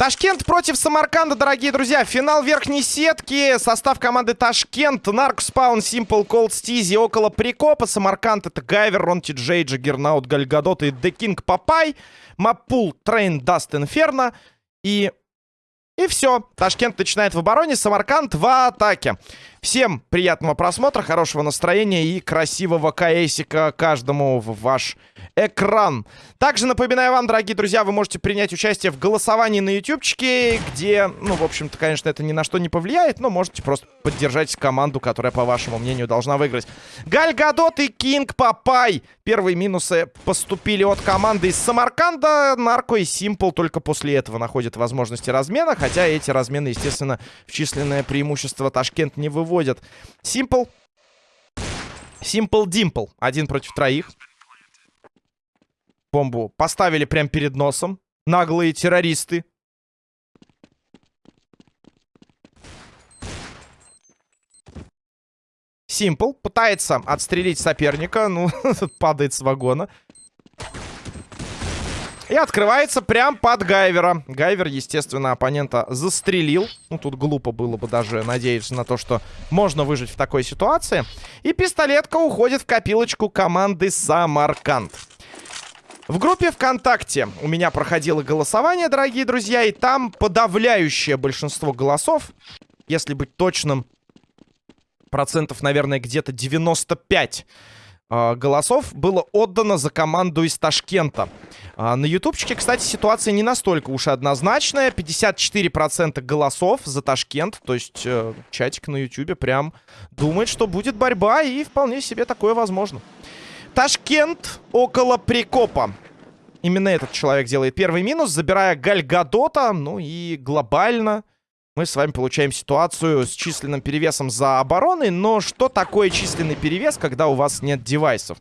Ташкент против Самарканда, дорогие друзья. Финал верхней сетки. Состав команды Ташкент. Нарк, Спаун, Симпл, Колд, Стизи. Около прикопа. Самарканд это Гайвер, Рон Джей, Джаггернаут, Гальгадот и Де Кинг Папай. Маппул, Train, Dust, Inferno. И... И все. Ташкент начинает в обороне. Самарканд в атаке. Всем приятного просмотра, хорошего настроения и красивого каэсика каждому в ваш экран. Также напоминаю вам, дорогие друзья, вы можете принять участие в голосовании на ютубчике, где, ну, в общем-то, конечно, это ни на что не повлияет, но можете просто поддержать команду, которая, по вашему мнению, должна выиграть. Галь Гадот и Кинг Папай. Первые минусы поступили от команды из Самарканда. Нарко и Симпл только после этого находят возможности размена, хотя эти размены, естественно, в численное преимущество Ташкент не выводят. Симпл Симпл Димпл. Один против троих. Бомбу поставили прямо перед носом. Наглые террористы. Симпл пытается отстрелить соперника. Ну, падает с вагона. И открывается прям под Гайвера. Гайвер, естественно, оппонента застрелил. Ну, тут глупо было бы даже надеяться на то, что можно выжить в такой ситуации. И пистолетка уходит в копилочку команды Самарканд. В группе ВКонтакте у меня проходило голосование, дорогие друзья, и там подавляющее большинство голосов, если быть точным, процентов, наверное, где-то 95 э, голосов было отдано за команду из Ташкента. А, на ютубчике, кстати, ситуация не настолько уж однозначная. 54% голосов за Ташкент, то есть э, чатик на ютубе прям думает, что будет борьба, и вполне себе такое возможно. Ташкент около Прикопа. Именно этот человек делает первый минус, забирая Гальгадота. Ну и глобально мы с вами получаем ситуацию с численным перевесом за обороной. Но что такое численный перевес, когда у вас нет девайсов?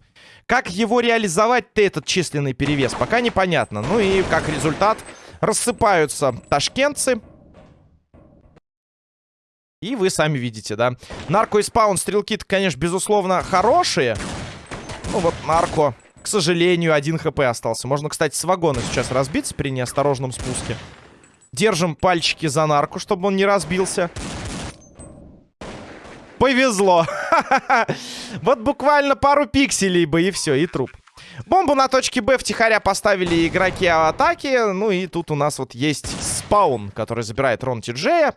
Как его реализовать-то, этот численный перевес, пока непонятно. Ну и как результат рассыпаются ташкентцы. И вы сами видите, да. Нарко и спаун стрелки-то, конечно, безусловно, хорошие. Ну вот нарко, к сожалению, один хп остался. Можно, кстати, с вагона сейчас разбиться при неосторожном спуске. Держим пальчики за нарку, чтобы он не разбился. Повезло. Вот буквально пару пикселей бы, и все, и труп. Бомбу на точке Б втихаря поставили игроки атаки. Ну и тут у нас вот есть спаун, который забирает Рон Тиджея.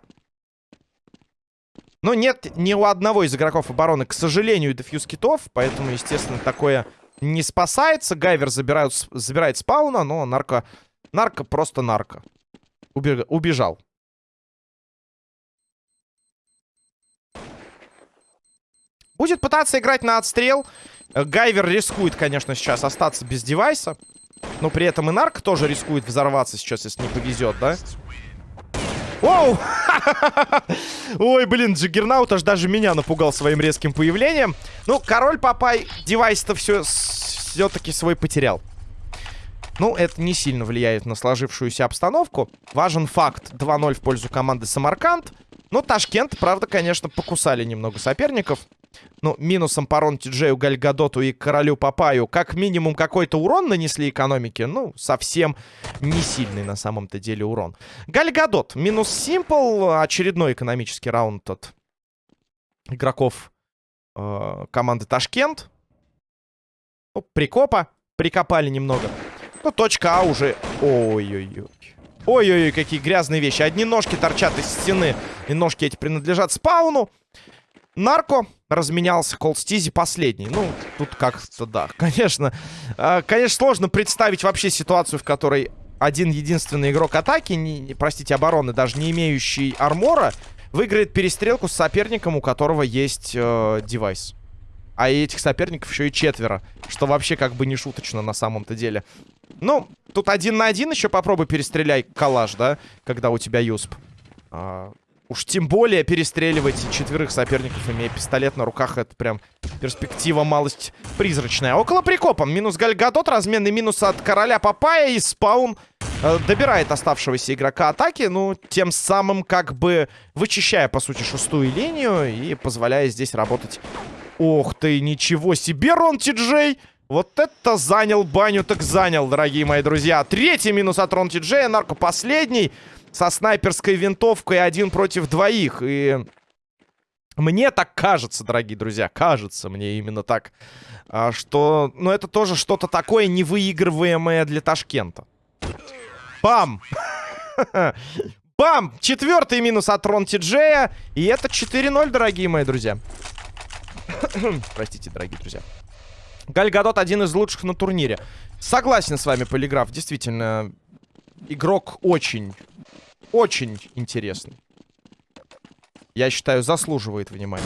Но нет ни у одного из игроков обороны, к сожалению, дефьюз китов. Поэтому, естественно, такое не спасается. Гайвер забирают, забирает спауна, но нарко... Нарко просто нарко. Убежал. Будет пытаться играть на отстрел. Гайвер рискует, конечно, сейчас остаться без девайса. Но при этом и Нарк тоже рискует взорваться сейчас, если не повезет, да? Оу! Ой, блин, Джиггернаут аж даже меня напугал своим резким появлением. Ну, король Папай девайс-то все все-таки свой потерял. Ну, это не сильно влияет на сложившуюся обстановку. Важен факт. 2-0 в пользу команды Самарканд. Ну, Ташкент, правда, конечно, покусали немного соперников. Ну, минусом по Рон Тиджею, Гальгадоту и Королю Папаю как минимум какой-то урон нанесли экономике. Ну, совсем не сильный на самом-то деле урон. Гальгадот, минус Симпл. Очередной экономический раунд от игроков э, команды Ташкент. Ну, прикопа. Прикопали немного. Ну, точка А уже... Ой-ой-ой. Ой-ой-ой, какие грязные вещи. Одни ножки торчат из стены. И ножки эти принадлежат спауну. Нарко разменялся, Колстизи последний. Ну, тут как-то да, конечно. Э, конечно, сложно представить вообще ситуацию, в которой один единственный игрок атаки, не, простите, обороны, даже не имеющий армора, выиграет перестрелку с соперником, у которого есть э, девайс. А этих соперников еще и четверо. Что вообще как бы не шуточно на самом-то деле. Ну, тут один на один еще попробуй перестреляй коллаж, да? Когда у тебя юсп. А, Уж тем более перестреливать четверых соперников, имея пистолет на руках, это прям перспектива малость призрачная. Около прикопа. Минус Гальгадот, разменный минус от короля Папая и спаун э, добирает оставшегося игрока атаки, ну, тем самым как бы вычищая, по сути, шестую линию и позволяя здесь работать. Ох ты, ничего себе, Рон Ти-Джей! Вот это занял баню, так занял, дорогие мои друзья. Третий минус от Рон Ти-Джея, нарко последний со снайперской винтовкой один против двоих. И мне так кажется, дорогие друзья, кажется мне именно так, а, что, ну, это тоже что-то такое невыигрываемое для Ташкента. Бам! Бам! Четвертый минус от Рон Тиджея. И это 4-0, дорогие мои друзья. Простите, дорогие друзья. Гальгадот один из лучших на турнире. Согласен с вами, Полиграф. Действительно, игрок очень очень интересный. Я считаю, заслуживает внимания.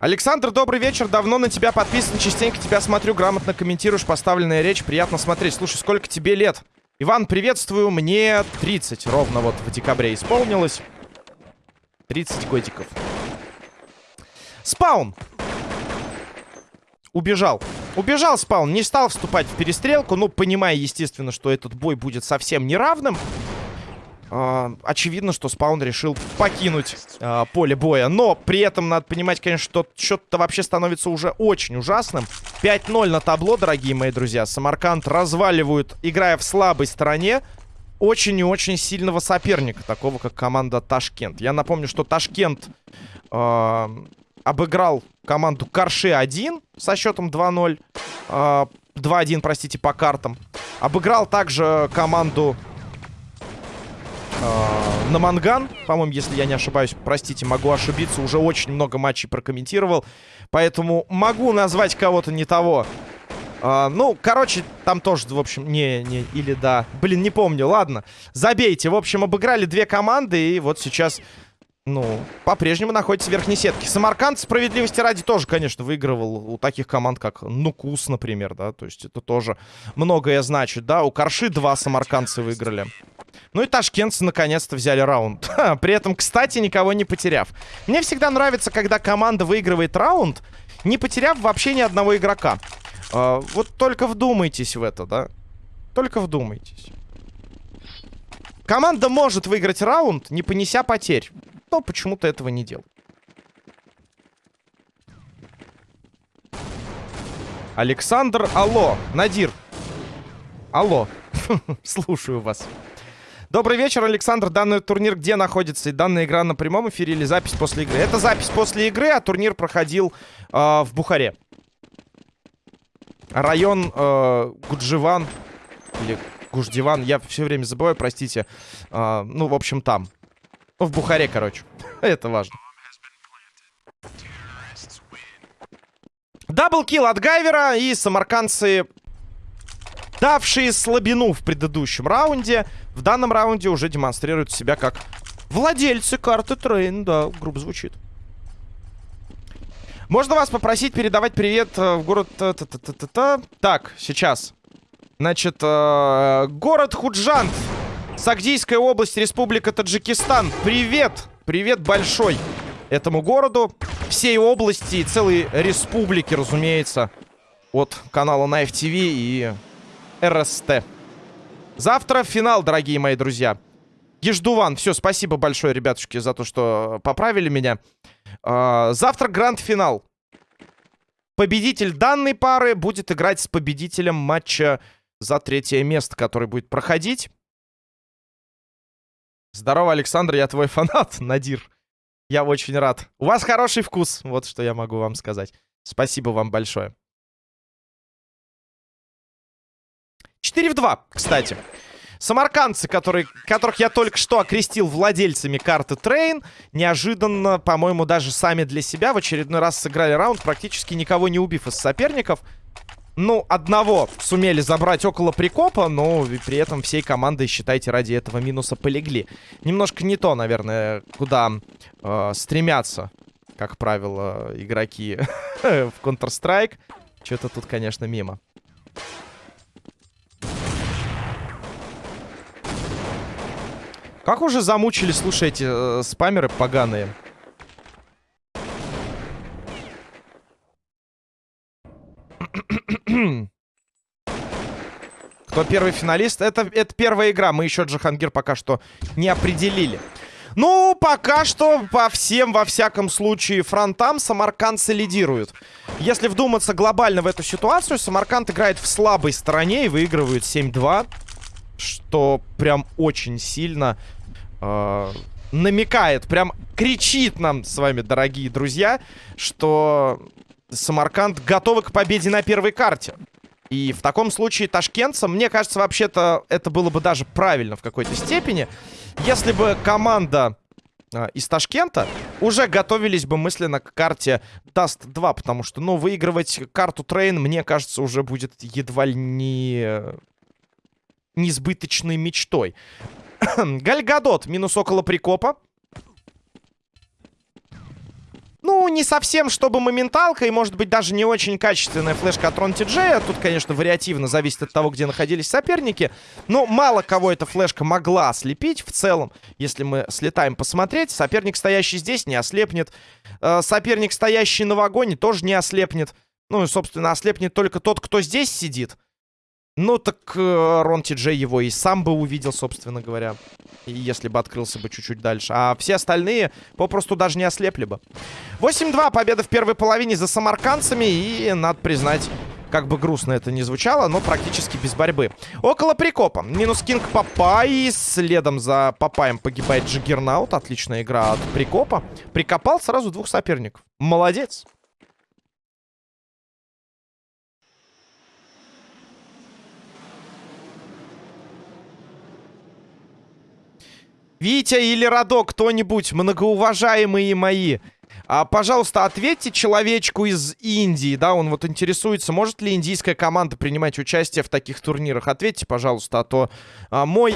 Александр, добрый вечер. Давно на тебя подписан. Частенько тебя смотрю, грамотно комментируешь поставленная речь. Приятно смотреть. Слушай, сколько тебе лет? Иван, приветствую. Мне 30 ровно вот в декабре исполнилось. 30 годиков. Спаун. Убежал. Убежал спаун, не стал вступать в перестрелку, ну, понимая, естественно, что этот бой будет совсем неравным. Uh, очевидно, что спаун решил покинуть uh, поле боя. Но при этом надо понимать, конечно, что счет-то вообще становится уже очень ужасным. 5-0 на табло, дорогие мои друзья. Самарканд разваливают, играя в слабой стороне, очень и очень сильного соперника, такого как команда Ташкент. Я напомню, что Ташкент uh, обыграл команду Карши-1 со счетом 2-0. Э, 2-1, простите, по картам. Обыграл также команду э, Наманган. По-моему, если я не ошибаюсь, простите, могу ошибиться. Уже очень много матчей прокомментировал. Поэтому могу назвать кого-то не того. Uh, ну, короче, там тоже, в общем, не, не, или да. Блин, не помню, ладно. Забейте. В общем, обыграли две команды, и вот сейчас ну, по-прежнему находится в верхней сетке. Самарканд, справедливости ради, тоже, конечно, выигрывал у таких команд, как Нукус, например, да. То есть это тоже многое значит, да. У Карши два самаркандцы выиграли. Ну и ташкентцы наконец-то взяли раунд. При этом, кстати, никого не потеряв. Мне всегда нравится, когда команда выигрывает раунд, не потеряв вообще ни одного игрока. А, вот только вдумайтесь в это, да. Только вдумайтесь. Команда может выиграть раунд, не понеся потерь но почему-то этого не делал. Александр, алло. Надир. Алло. Слушаю вас. Добрый вечер, Александр. Данный турнир где находится? И данная игра на прямом эфире или запись после игры? Это запись после игры, а турнир проходил э, в Бухаре. Район э, Гудживан или Гуждиван, я все время забываю, простите. Э, ну, в общем, там. В Бухаре, короче. Это важно. Double kill от Гайвера и самаркандцы, давшие слабину в предыдущем раунде, в данном раунде уже демонстрируют себя как владельцы карты Train. Да, грубо звучит. Можно вас попросить передавать привет э, в город... Та -та -та -та Так, сейчас. Значит, э, город Худжант Сагдийская область, Республика Таджикистан. Привет! Привет большой этому городу, всей области и целой республики, разумеется, от канала Knife TV и РСТ. Завтра финал, дорогие мои друзья. Еждуван, все, спасибо большое, ребятушки, за то, что поправили меня. А, завтра гранд-финал. Победитель данной пары будет играть с победителем матча за третье место, который будет проходить. Здорово, Александр, я твой фанат, Надир. Я очень рад. У вас хороший вкус, вот что я могу вам сказать. Спасибо вам большое. 4 в 2, кстати. Самаркандцы, которые, которых я только что окрестил владельцами карты Train, неожиданно, по-моему, даже сами для себя в очередной раз сыграли раунд, практически никого не убив из соперников. Ну, одного сумели забрать около прикопа, но при этом всей командой, считайте, ради этого минуса полегли. Немножко не то, наверное, куда э, стремятся, как правило, игроки в Counter-Strike. Что-то тут, конечно, мимо. Как уже замучили, слушайте, э, спамеры поганые. Кто первый финалист? Это, это первая игра. Мы еще Джахангир пока что не определили. Ну, пока что по всем, во всяком случае, фронтам самаркандцы лидируют. Если вдуматься глобально в эту ситуацию, Самарканд играет в слабой стороне и выигрывает 7-2. Что прям очень сильно э, намекает, прям кричит нам с вами, дорогие друзья, что Самарканд готовы к победе на первой карте. И в таком случае ташкентцам, мне кажется, вообще-то это было бы даже правильно в какой-то степени, если бы команда э, из Ташкента уже готовились бы мысленно к карте Dust 2, потому что, ну, выигрывать карту Train, мне кажется, уже будет едва ли не несбыточной мечтой. Гальгадот минус около прикопа. Ну, не совсем, чтобы моменталка, и, может быть, даже не очень качественная флешка от Рон Джея. Тут, конечно, вариативно зависит от того, где находились соперники. Но мало кого эта флешка могла ослепить в целом. Если мы слетаем посмотреть, соперник, стоящий здесь, не ослепнет. Э, соперник, стоящий на вагоне, тоже не ослепнет. Ну, и, собственно, ослепнет только тот, кто здесь сидит. Ну, так э, Рон Ти Джей его и сам бы увидел, собственно говоря. Если бы открылся бы чуть-чуть дальше. А все остальные попросту даже не ослепли бы. 8-2 победа в первой половине за самаркандцами. И, надо признать, как бы грустно это не звучало, но практически без борьбы. Около прикопа. Минус Кинг Папай. Следом за Папаем погибает Джиггернаут. Отличная игра от прикопа. Прикопал сразу двух соперников. Молодец. Витя или Радо, кто-нибудь, многоуважаемые мои, а, пожалуйста, ответьте человечку из Индии, да, он вот интересуется, может ли индийская команда принимать участие в таких турнирах. Ответьте, пожалуйста, а то а, мой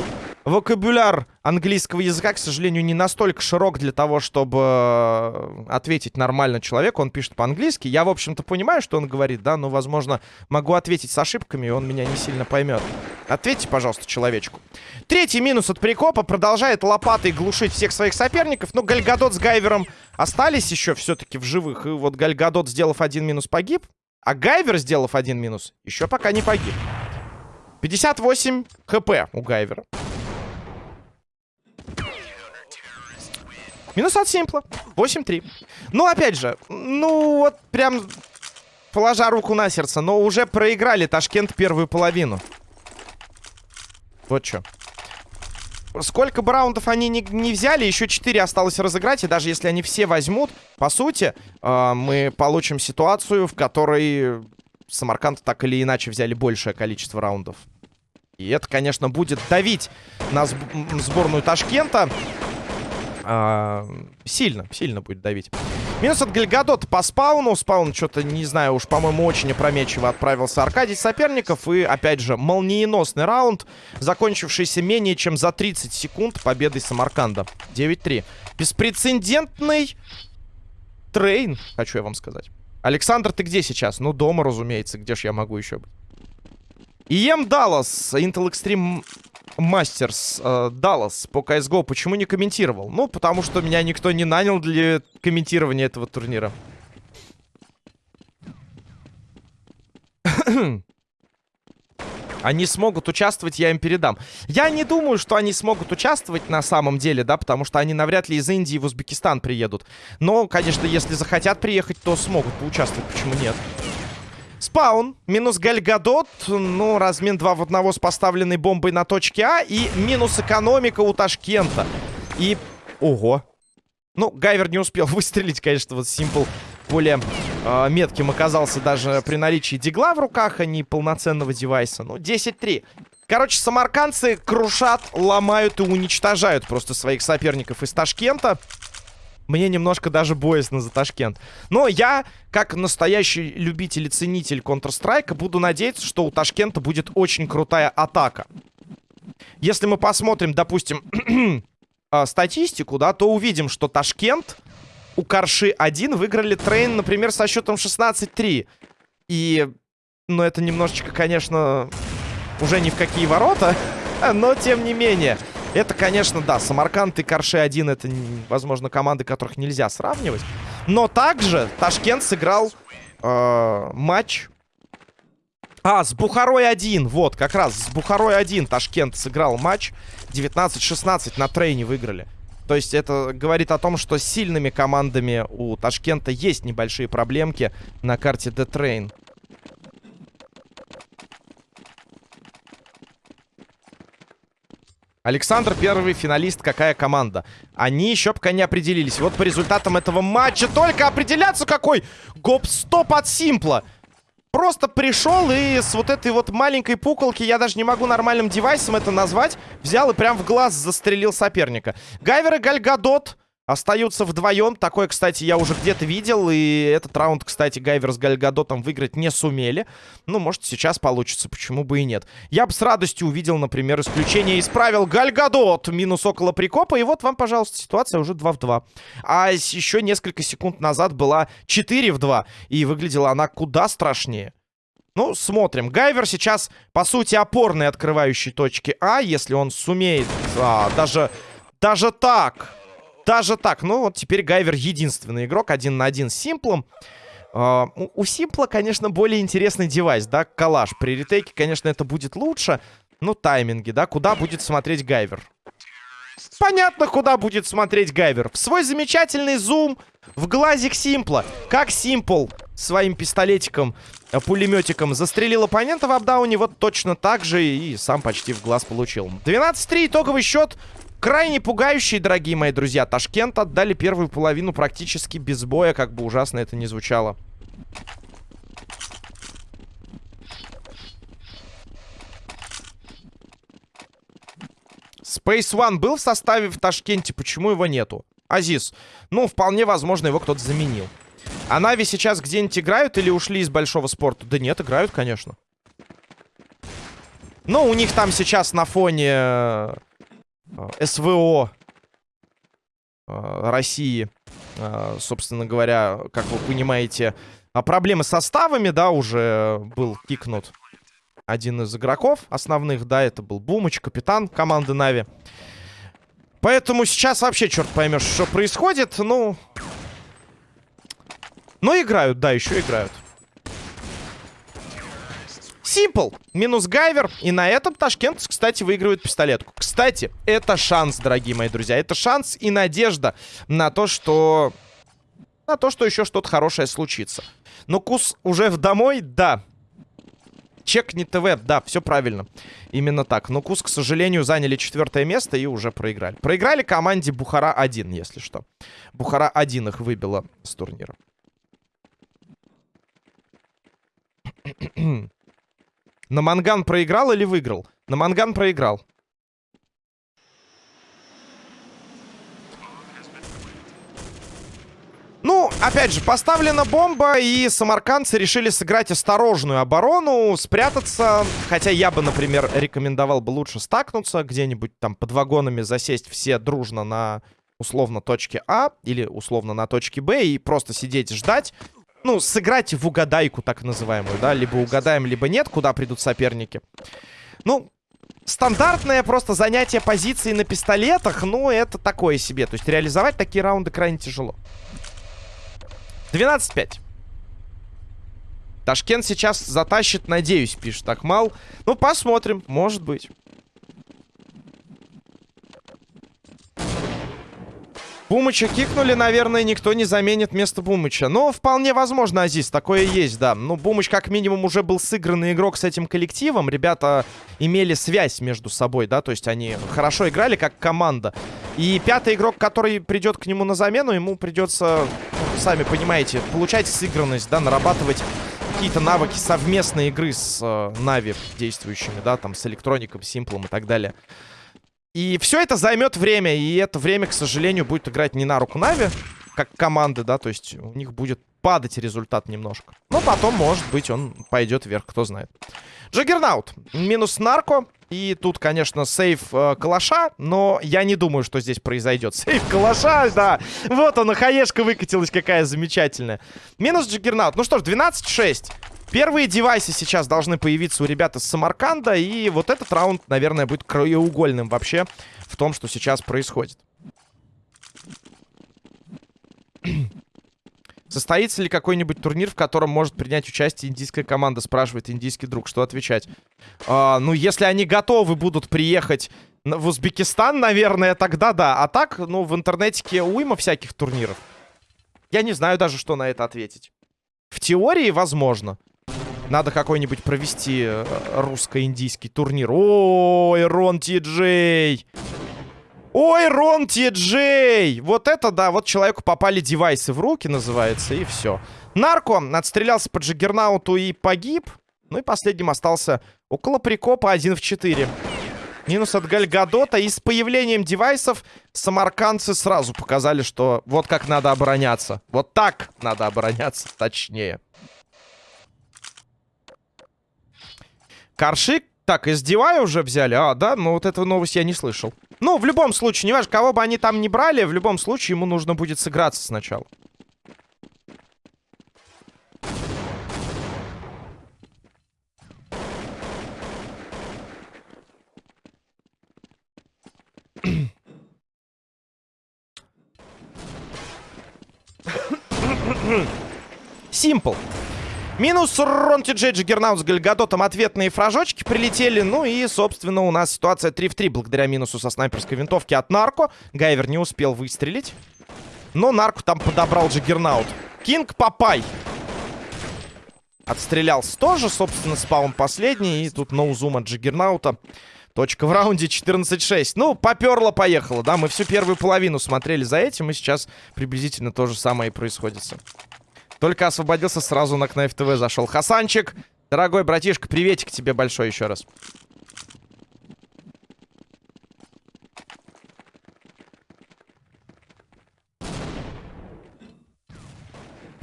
вокабуляр английского языка, к сожалению, не настолько широк для того, чтобы э, ответить нормально человеку. Он пишет по-английски. Я, в общем-то, понимаю, что он говорит, да, но, возможно, могу ответить с ошибками, и он меня не сильно поймет. Ответьте, пожалуйста, человечку. Третий минус от Прикопа. Продолжает лопатой глушить всех своих соперников. Но Гальгадот с Гайвером остались еще все-таки в живых. И вот Гальгадот, сделав один минус, погиб. А Гайвер, сделав один минус, еще пока не погиб. 58 хп у Гайвера. Минус от Симпла. 8-3. Ну, опять же, ну, вот прям положа руку на сердце, но уже проиграли Ташкент первую половину. Вот что. Сколько бы раундов они не, не взяли, еще 4 осталось разыграть. И даже если они все возьмут, по сути, э, мы получим ситуацию, в которой Самарканд так или иначе взяли большее количество раундов. И это, конечно, будет давить на сборную Ташкента. А, сильно, сильно будет давить. Минус от Гальгадота по спауну. Спаун что-то, не знаю, уж, по-моему, очень опрометчиво отправился Аркадий соперников. И, опять же, молниеносный раунд, закончившийся менее чем за 30 секунд победой Самарканда. 9-3. Беспрецедентный трейн, хочу я вам сказать. Александр, ты где сейчас? Ну, дома, разумеется. Где ж я могу еще быть? Ием Даллас, Intel Extreme Мастерс э, Даллас по CSGO почему не комментировал? Ну, потому что меня никто не нанял для комментирования этого турнира. Они смогут участвовать, я им передам. Я не думаю, что они смогут участвовать на самом деле, да, потому что они навряд ли из Индии в Узбекистан приедут. Но, конечно, если захотят приехать, то смогут поучаствовать, почему нет? Спаун, минус Гальгадот, ну, размен 2 в 1 с поставленной бомбой на точке А. И минус экономика у Ташкента. И... Ого. Ну, Гайвер не успел выстрелить, конечно, вот Симпл более э, метким оказался даже при наличии дигла в руках, а не полноценного девайса. Ну, 10-3. Короче, самаркандцы крушат, ломают и уничтожают просто своих соперников из Ташкента. Мне немножко даже боязно за Ташкент. Но я, как настоящий любитель и ценитель Counter-Strike, буду надеяться, что у Ташкента будет очень крутая атака. Если мы посмотрим, допустим, а, статистику, да, то увидим, что Ташкент у Карши 1 выиграли трейн, например, со счетом 16-3. И, ну, это немножечко, конечно, уже ни в какие ворота, но тем не менее. Это, конечно, да, Самарканд и Карши-1 это, возможно, команды, которых нельзя сравнивать. Но также Ташкент сыграл э, матч... А, с Бухарой-1, вот, как раз с Бухарой-1 Ташкент сыграл матч. 19-16 на трейне выиграли. То есть это говорит о том, что сильными командами у Ташкента есть небольшие проблемки на карте The Александр первый финалист. Какая команда? Они еще пока не определились. Вот по результатам этого матча только определяться какой! Гоп-стоп от Симпла. Просто пришел и с вот этой вот маленькой пуколки, я даже не могу нормальным девайсом это назвать, взял и прям в глаз застрелил соперника. Гайвер и Гальгадот Остаются вдвоем. Такое, кстати, я уже где-то видел. И этот раунд, кстати, Гайвер с Гальгадотом выиграть не сумели. Ну, может, сейчас получится. Почему бы и нет. Я бы с радостью увидел, например, исключение из правил Гальгадот. Минус около прикопа. И вот вам, пожалуйста, ситуация уже 2 в 2. А еще несколько секунд назад была 4 в 2. И выглядела она куда страшнее. Ну, смотрим. Гайвер сейчас, по сути, опорный открывающий точки А. Если он сумеет... А, даже... Даже так... Даже так. Ну, вот теперь Гайвер единственный игрок. Один на один с Симплом. Uh, у Симпла, конечно, более интересный девайс, да, калаш. При ретейке, конечно, это будет лучше. Ну, тайминги, да, куда будет смотреть Гайвер? Понятно, куда будет смотреть Гайвер. В свой замечательный зум в глазик Симпла. Как Симпл своим пистолетиком, э, пулеметиком застрелил оппонента в апдауне, вот точно так же и сам почти в глаз получил. 12-3, итоговый счет. Крайне пугающие, дорогие мои друзья. Ташкент отдали первую половину практически без боя, как бы ужасно это ни звучало. Space One был в составе в Ташкенте, почему его нету? Азиз. Ну, вполне возможно, его кто-то заменил. А Нави сейчас где-нибудь играют или ушли из большого спорта? Да нет, играют, конечно. Но у них там сейчас на фоне Э, СВО э, России, э, собственно говоря, как вы понимаете, а проблемы с составами, да, уже был кикнут один из игроков основных, да, это был Бумыч, капитан команды Нави. Поэтому сейчас вообще черт поймешь, что происходит, ну... Ну, играют, да, еще играют. Симпл. Минус Гайвер. И на этом Ташкент, кстати, выигрывает пистолетку. Кстати, это шанс, дорогие мои друзья. Это шанс и надежда на то, что... На то, что еще что-то хорошее случится. Но Кус уже в домой? Да. Чек не ТВ, да, все правильно. Именно так. Но Кус, к сожалению, заняли четвертое место и уже проиграли. Проиграли команде Бухара-1, если что. Бухара-1 их выбила с турнира. На Манган проиграл или выиграл? На Манган проиграл. Ну, опять же, поставлена бомба, и самаркандцы решили сыграть осторожную оборону, спрятаться. Хотя я бы, например, рекомендовал бы лучше стакнуться, где-нибудь там под вагонами засесть все дружно на, условно, точке А или, условно, на точке Б и просто сидеть ждать ну, сыграть в угадайку, так называемую, да, либо угадаем, либо нет, куда придут соперники. Ну, стандартное просто занятие позиции на пистолетах, ну, это такое себе. То есть реализовать такие раунды крайне тяжело. 12-5. Ташкент сейчас затащит, надеюсь, пишет Акмал. Ну, посмотрим, может быть. Бумыча кикнули, наверное, никто не заменит место Бумыча. Но вполне возможно, Азиз, такое есть, да. Ну, Бумыч как минимум уже был сыгранный игрок с этим коллективом. Ребята имели связь между собой, да, то есть они хорошо играли как команда. И пятый игрок, который придет к нему на замену, ему придется, ну, сами понимаете, получать сыгранность, да, нарабатывать какие-то навыки совместной игры с э, Na'Vi действующими, да, там, с электроником, симплом и так далее. И все это займет время. И это время, к сожалению, будет играть не на руку Na'Vi, как команды, да. То есть у них будет падать результат немножко. Но потом, может быть, он пойдет вверх, кто знает. Джаггернаут. Минус нарко. И тут, конечно, save э, калаша, но я не думаю, что здесь произойдет. Save калаша, да. Вот она, хаешка выкатилась какая замечательная. Минус Джаггернаут. Ну что ж, 12-6. Первые девайсы сейчас должны появиться у ребят из Самарканда. И вот этот раунд, наверное, будет краеугольным вообще в том, что сейчас происходит. Состоится ли какой-нибудь турнир, в котором может принять участие индийская команда? Спрашивает индийский друг. Что отвечать? А, ну, если они готовы будут приехать в Узбекистан, наверное, тогда да. А так, ну, в интернете уйма всяких турниров. Я не знаю даже, что на это ответить. В теории, возможно. Надо какой-нибудь провести э, русско-индийский турнир. Ой, Рон Ти Джей! Ой, Рон Ти Джей! Вот это да, вот человеку попали девайсы в руки, называется, и все. Нарко отстрелялся по Джиггернауту и погиб. Ну и последним остался около прикопа 1 в 4. Минус от Гальгадота. И с появлением девайсов самаркандцы сразу показали, что вот как надо обороняться. Вот так надо обороняться, точнее. Каршик. Так, из Дивая уже взяли? А, да? Ну, вот эту новость я не слышал. Ну, в любом случае, не важно, кого бы они там не брали, в любом случае ему нужно будет сыграться сначала. Симпл. Минус Ронти Джей Джиггернаут с Гальгадотом. Ответные фражочки прилетели. Ну и, собственно, у нас ситуация 3 в 3 благодаря минусу со снайперской винтовки от Нарко. Гайвер не успел выстрелить. Но Нарко там подобрал Джиггернаут. Кинг Папай. Отстрелялся тоже, собственно, спаун последний. И тут no-zoom от Джиггернаута. Точка в раунде 14-6. Ну, поперло, поехало, да. Мы всю первую половину смотрели за этим. И сейчас приблизительно то же самое и происходит. Только освободился, сразу на Knife TV зашел. Хасанчик, дорогой братишка, приветик тебе большой еще раз.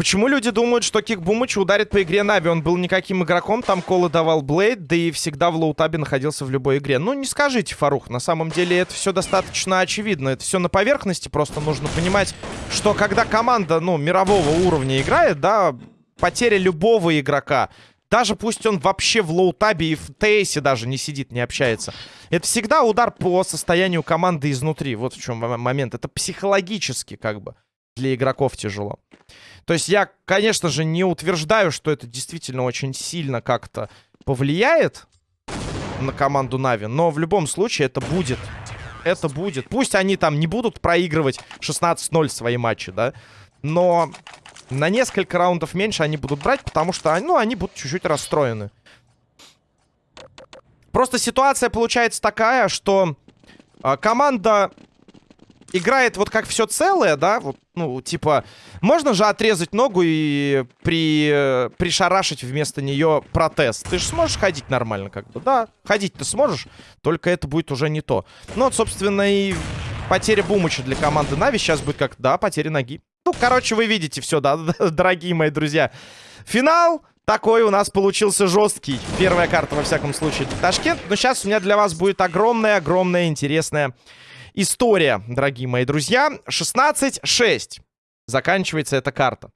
Почему люди думают, что кик Бумыча ударит по игре Na'Vi? Он был никаким игроком, там call ы давал Блейд, да и всегда в low tab е находился в любой игре. Ну, не скажите, Фарух, на самом деле это все достаточно очевидно. Это все на поверхности, просто нужно понимать, что когда команда, ну, мирового уровня играет, да, потеря любого игрока, даже пусть он вообще в лоутабе и в тейсе даже не сидит, не общается. Это всегда удар по состоянию команды изнутри. Вот в чем момент. Это психологически как бы для игроков тяжело. То есть я, конечно же, не утверждаю, что это действительно очень сильно как-то повлияет на команду Нави, но в любом случае это будет. Это будет. Пусть они там не будут проигрывать 16-0 свои матчи, да, но на несколько раундов меньше они будут брать, потому что, ну, они будут чуть-чуть расстроены. Просто ситуация получается такая, что э, команда играет вот как все целое, да, вот, ну, типа, можно же отрезать ногу и при, пришарашить вместо нее протез. Ты же сможешь ходить нормально, как бы, да, ходить ты сможешь, только это будет уже не то. Ну, вот, собственно, и потеря Бумыча для команды Нави сейчас будет как, да, потеря ноги. Ну, короче, вы видите все, да, дорогие мои друзья. Финал такой у нас получился жесткий. Первая карта, во всяком случае, Ташкент. Но сейчас у меня для вас будет огромная-огромная интересная история, дорогие мои друзья. 16-6 заканчивается эта карта.